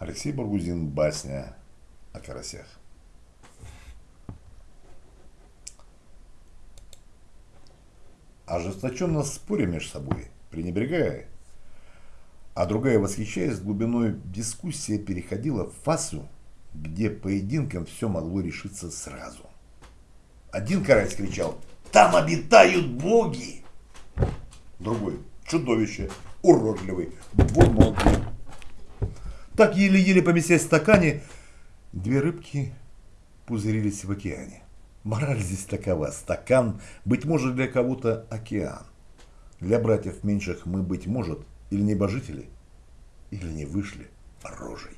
Алексей Баргузин, басня о карасях. Ожесточенно споря между собой, пренебрегая, а другая, восхищаясь глубиной, дискуссия переходила в фасу, где поединком все могло решиться сразу. Один карась кричал «Там обитают боги!» Другой «Чудовище! Уродливый! Двуногий!» Так еле-еле поместясь в стакане, две рыбки пузырились в океане. Мораль здесь такова. Стакан, быть может, для кого-то океан. Для братьев меньших мы, быть может, или небожители, или не вышли рожей.